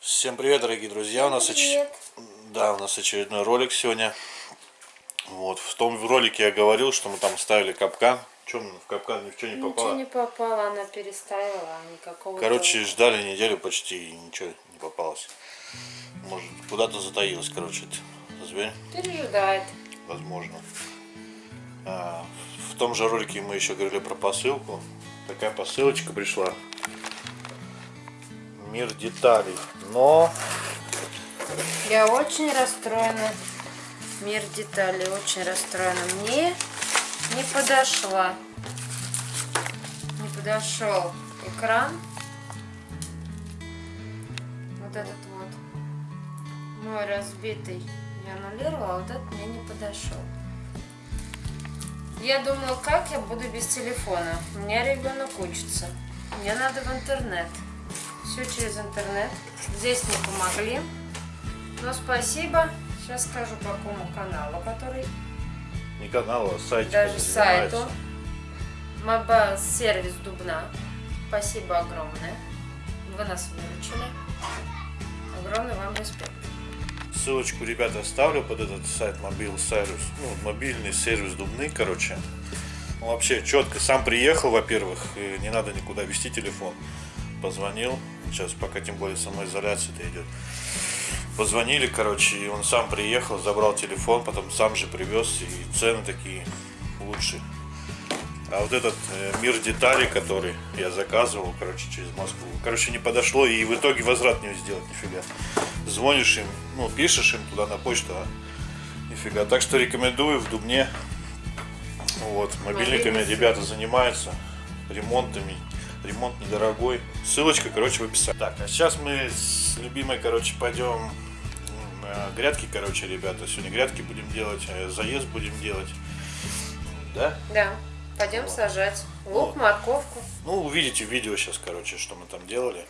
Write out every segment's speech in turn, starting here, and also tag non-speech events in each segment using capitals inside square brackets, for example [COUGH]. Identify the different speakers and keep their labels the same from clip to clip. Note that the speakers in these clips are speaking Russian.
Speaker 1: Всем привет, дорогие друзья! У нас, оч... Да, у нас очередной ролик сегодня. Вот, в том ролике я говорил, что мы там ставили капкан. Чем в капкан ни в что не
Speaker 2: Ничего
Speaker 1: попало.
Speaker 2: не попало, она переставила, а никакого.
Speaker 1: Короче, ждали неделю почти и ничего не попалось. Может, куда-то затаилась, короче, этот зверь,
Speaker 2: пережидает.
Speaker 1: возможно. А, в том же ролике мы еще говорили про посылку. Такая посылочка пришла. Мир деталей. Но
Speaker 2: Я очень расстроена. Мир деталей очень расстроена. Мне не подошла. Не подошел экран. Вот этот вот. Мой разбитый. Я аннулировала, а вот этот мне не подошел. Я думала, как я буду без телефона. У меня ребенок учится. Мне надо в интернет. Все через интернет. Здесь не помогли. Но спасибо. Сейчас скажу по какому каналу, который
Speaker 1: не канал, а сайт.
Speaker 2: даже сайту. Моба сервис Дубна. Спасибо огромное. Вы нас выручили. Огромный вам респект.
Speaker 1: Ссылочку, ребята, оставлю под этот сайт мобил сервис. Ну, мобильный сервис Дубны, короче. Ну, вообще четко. Сам приехал, во-первых, не надо никуда вести телефон. Позвонил. Сейчас пока тем более самоизоляция-то идет. Позвонили, короче, и он сам приехал, забрал телефон, потом сам же привез, и цены такие лучше. А вот этот э, мир деталей, который я заказывал, короче, через Москву, короче, не подошло, и в итоге возврат не сделать нифига. Звонишь им, ну, пишешь им туда на почту, а нифига. Так что рекомендую в Дубне. Вот, мобильниками ребята занимаются, ремонтами. Ремонт недорогой. Ссылочка, короче, в описании. Так, а сейчас мы с любимой, короче, пойдем э, грядки, короче, ребята. Сегодня грядки будем делать, э, заезд будем делать. Да?
Speaker 2: Да. Пойдем
Speaker 1: Вот.
Speaker 2: сажать.
Speaker 1: Вот.
Speaker 2: Лук, морковку.
Speaker 1: Ну, увидите в видео сейчас, короче, что мы там делали.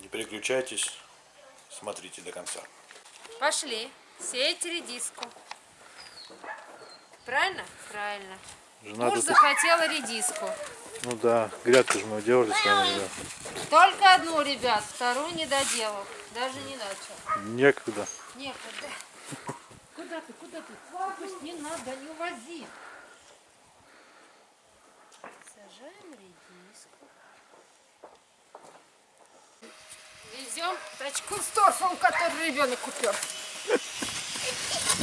Speaker 1: Не переключайтесь, смотрите до конца.
Speaker 2: Пошли. Сеять редиску. Правильно? Правильно.
Speaker 1: Жена
Speaker 2: Муж
Speaker 1: тут-
Speaker 2: захотела редиску.
Speaker 1: Ну да, грядку же мы делали с вами, да.
Speaker 2: Только одну, ребят. Вторую не доделал. Даже не начал.
Speaker 1: Некогда.
Speaker 2: Некогда. Куда ты, куда ты? Пусть не надо, не увози. Сажаем редиску. Везем тачку с торфом, который ребенок купил.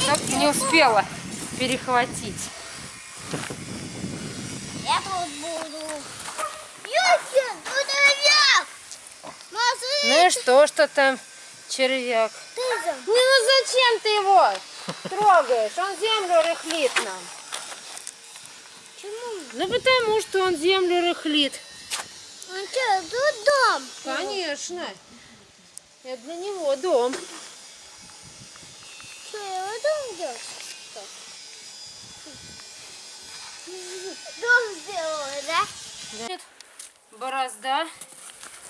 Speaker 2: Так не успела перехватить.
Speaker 3: Я тут буду. Юся, тут червяк.
Speaker 2: Ну и что, что там червяк? Ну, ну зачем ты его трогаешь? Он землю рыхлит нам.
Speaker 3: Почему?
Speaker 2: Ну потому что он землю рыхлит.
Speaker 3: Он что, тут дом?
Speaker 2: Конечно. Это для него дом.
Speaker 3: Что, его дом делать? Дом сделал, да?
Speaker 2: Нет, борозда.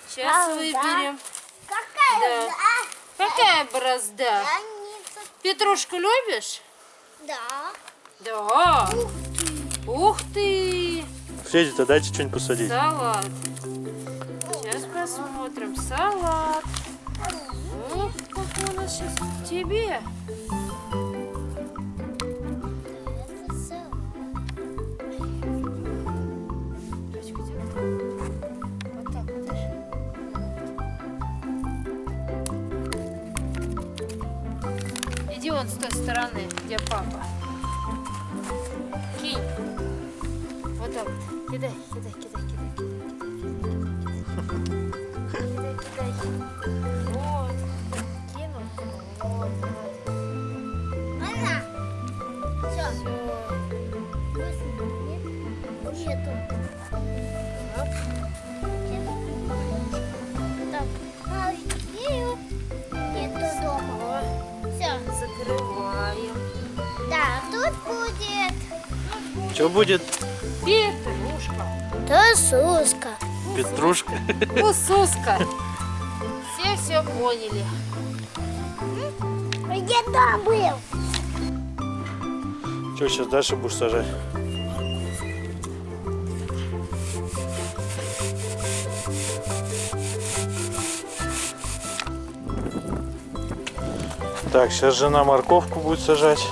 Speaker 2: Сейчас
Speaker 3: Борозда?
Speaker 2: выберем.
Speaker 3: Какая?
Speaker 2: Да.
Speaker 3: Да.
Speaker 2: Какая борозда? Петрушку любишь?
Speaker 3: Да.
Speaker 2: Да. Ух ты!
Speaker 1: Федя-то дайте что-нибудь посадить.
Speaker 2: Салат. Сейчас посмотрим. Салат. Ух, какой у нас сейчас тебе.
Speaker 1: Что будет?
Speaker 2: Петрушка.
Speaker 3: Тосуска.
Speaker 1: Петрушка.
Speaker 2: Кусуска. Все все поняли.
Speaker 3: Где дом был?
Speaker 1: Что сейчас дальше будешь сажать? Так, сейчас жена морковку будет сажать.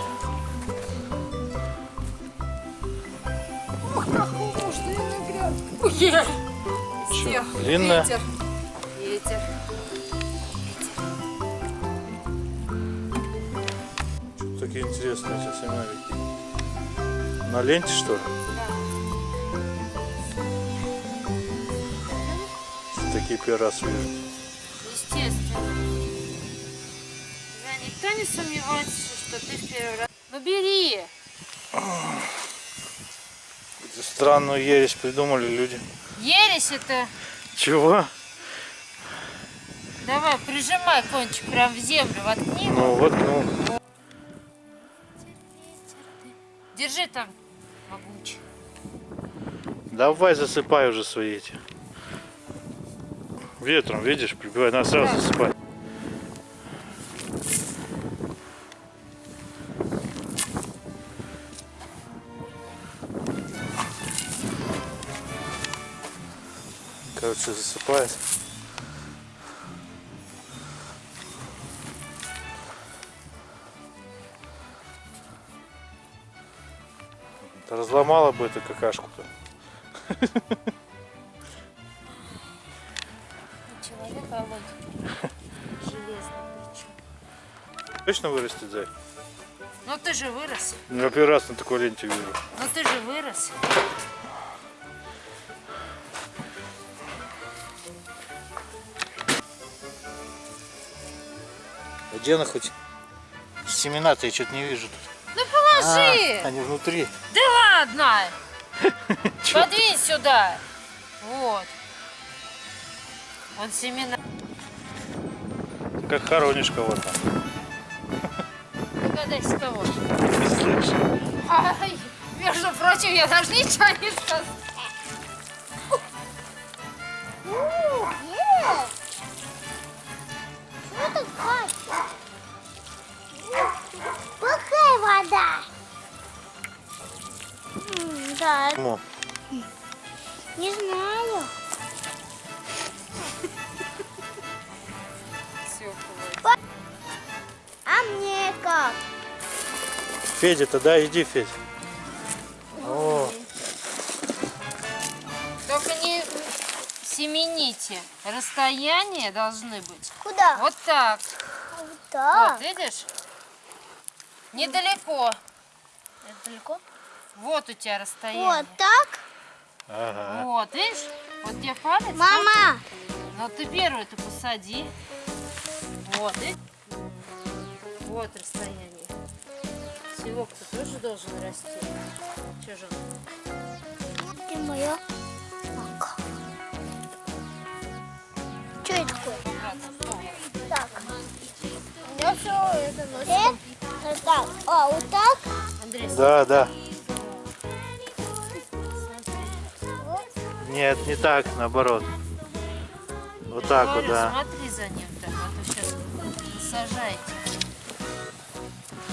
Speaker 1: Длинная?
Speaker 2: Ветер. Ветер.
Speaker 1: Такие интересные эти семярики. На ленте что ли? Такие первый раз вижу.
Speaker 2: Естественно. Да, никто не сомневается, что ты в первый раз. Ну бери.
Speaker 1: Странную ересь придумали люди.
Speaker 2: Ересь это.
Speaker 1: Чего?
Speaker 2: Давай, прижимай кончик прям в землю, воткни.
Speaker 1: Ну вот, ну.
Speaker 2: Держи там, могучий.
Speaker 1: Давай засыпай уже свои эти. Ветром, видишь, прибивай, надо сразу засыпать. Короче, засыпает. Разломала бы эту какашку-то.
Speaker 2: Человек Володя. Железный причем.
Speaker 1: Точно вырастет, Зай?
Speaker 2: Ну ты же вырос.
Speaker 1: Ну, Я первый раз на такой ленте вижу.
Speaker 2: Ну ты же вырос.
Speaker 1: А где она хоть? Семена-то я что-то не вижу тут.
Speaker 2: Ну положи.
Speaker 1: А, они внутри.
Speaker 2: Да ладно. [LAUGHS] Подвинь сюда. Вот. Вот семена.
Speaker 1: Как хоронишь кого-то.
Speaker 2: Догадайся кого.
Speaker 1: Слышь.
Speaker 2: Ай, между прочим, я даже ничего не сказала.
Speaker 1: Федя, тогда иди, Федь. О,
Speaker 2: Только не семените. Расстояние должны быть.
Speaker 3: Куда?
Speaker 2: Вот так.
Speaker 3: Так.
Speaker 2: Вот, видишь? Недалеко.
Speaker 3: Это далеко?
Speaker 2: Вот у тебя расстояние.
Speaker 3: Вот так?
Speaker 1: ага.
Speaker 2: Вот, видишь? Вот тебе палец.
Speaker 3: Мама,
Speaker 2: Ну ты первую ты посади. Вот, и вот расстояние. Севок-то тоже должен расти. Че же? он?
Speaker 3: где моя мака? Что это такое? Так. Я все это носит. Э, так, а, вот так?
Speaker 2: Андрей,
Speaker 1: Да, да. Нет, не так, наоборот. Вот так вот, да.
Speaker 2: Смотри за ним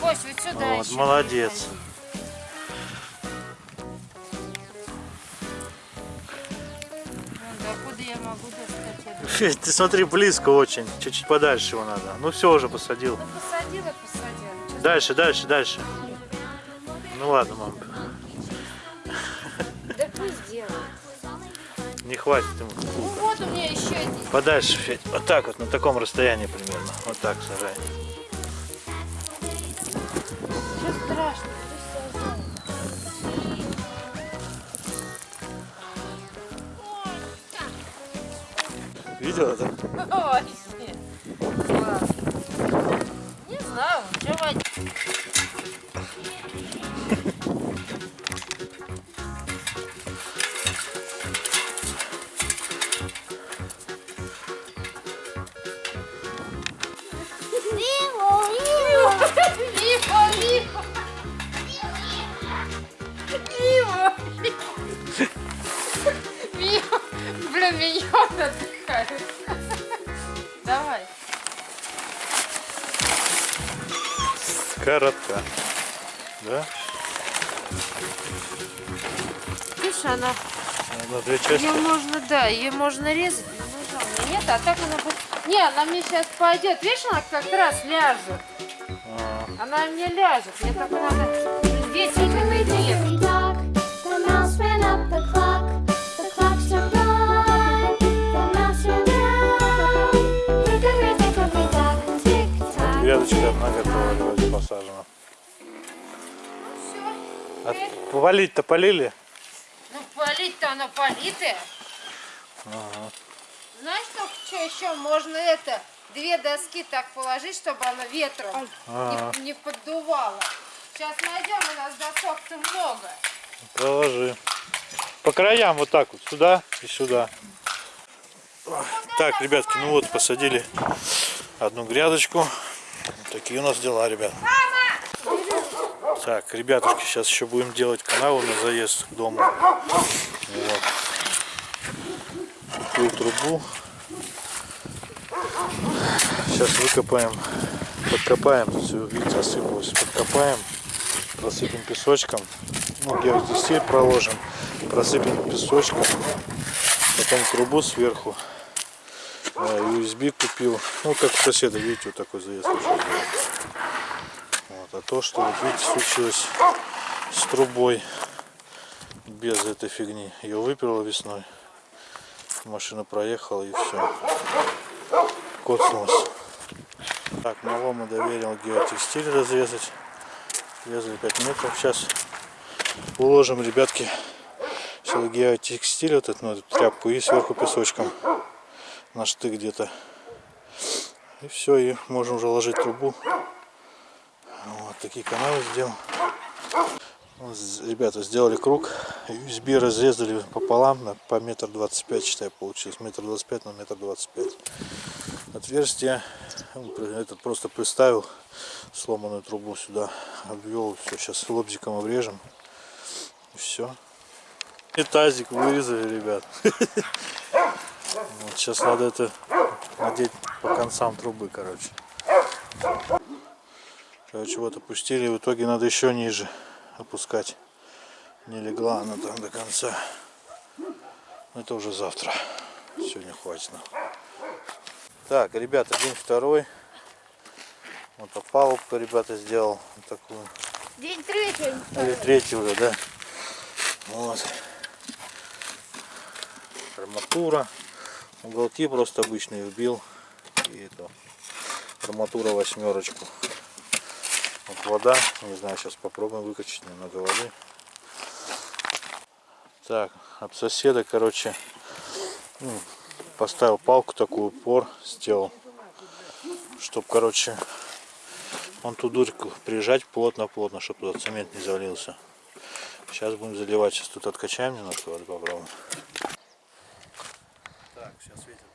Speaker 2: Кость, вот сюда
Speaker 1: Вот,
Speaker 2: еще
Speaker 1: молодец. Федь, ты смотри, близко очень. Чуть-чуть подальше его надо. Ну все, уже посадил.
Speaker 2: Ну посадила, посадила.
Speaker 1: Дальше, дальше, дальше. Ну ладно, мам.
Speaker 2: Да пусть делает.
Speaker 1: Не хватит ему.
Speaker 2: Ну вот у меня еще один.
Speaker 1: Подальше, Федь. Вот так вот, на таком расстоянии примерно. Вот так сажай. Видела, да?
Speaker 2: Ой, нет. Не знаю, что водить.
Speaker 3: Виво, виво.
Speaker 2: Отдыхает. [LAUGHS] Давай.
Speaker 1: Коротка. Да?
Speaker 2: Видишь, она,
Speaker 1: На две части.
Speaker 2: ее можно, да, ее можно резать, но ножа у меня нет, а так она будет... Не, она мне сейчас пойдет, видишь, она как раз ляжет.
Speaker 1: А,
Speaker 2: Она мне ляжет, мне только надо здесь вот это
Speaker 1: грядочка одна готова, вроде посажена. А полить-то полили?
Speaker 2: Ну, полить-то она политая. Знаешь, только что еще можно это, две доски так положить, чтобы оно ветром не, не поддувало. Сейчас найдем, у нас досок-то много.
Speaker 1: Проложи. По краям вот так вот, сюда и сюда. Так, ребятки, ну вот посадили одну грядочку. Такие у нас дела, ребят. Так, ребятушки, сейчас еще будем делать каналы на заезд к дому. Вот. Такую трубу. Сейчас выкопаем, подкопаем, все, видите, осыпалось, подкопаем, просыпем песочком, ну, геодезистиль проложим, просыпем песочком, потом трубу сверху, USB купил, ну, как у соседа, видите, вот такой заезд. Вот, а то, что, вот видите, случилось с трубой, без этой фигни, ее выперло весной, машина проехала и все, коцнулась. Так, малому доверил геотекстиль разрезать. Резали 5 метров. Сейчас уложим, ребятки, все геотекстиль, вот эту, ну, эту тряпку и сверху песочком на штык где-то. И все, и можем уже ложить трубу. Вот такие каналы сделал. Ребята сделали круг, USB разрезали пополам на, по метр двадцать пять, считай, получилось. Метр двадцать пять на метр двадцать пять. Отверстие этот просто приставил сломанную трубу сюда, обвел, все, сейчас лобзиком обрежем. И все. И тазик вырезали, ребят. [LAUGHS] Вот сейчас надо это надеть по концам трубы, короче. Короче, вот опустили, в итоге надо еще ниже опускать. Не легла она там до конца. Но Это уже завтра. Сегодня хватит. нам. Так, ребята, день второй. Вот опалубку ребята сделал. Вот такую.
Speaker 3: День третий.
Speaker 1: Или третий уже, да? Вот. Арматура. Уголки просто обычные вбил. И это арматура восьмерочку. Вот вода. Не знаю, сейчас попробуем выкачать немного воды. Так, от соседа, короче, ну, поставил палку такую упор, сделал, чтоб, короче, он ту дурку прижать плотно-плотно, чтобы туда цемент не залился. Сейчас будем заливать. Сейчас тут откачаем немножко воды попробуем. Сейчас ветер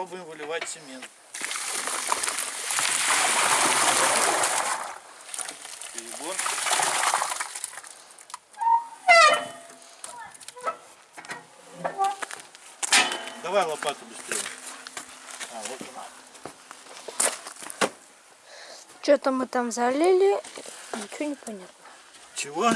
Speaker 1: Пробуем выливать цемент. Перебор. Давай лопату быстрее. А, вот она.
Speaker 3: Что-то мы там залили. Ничего не понятно.
Speaker 1: Чего?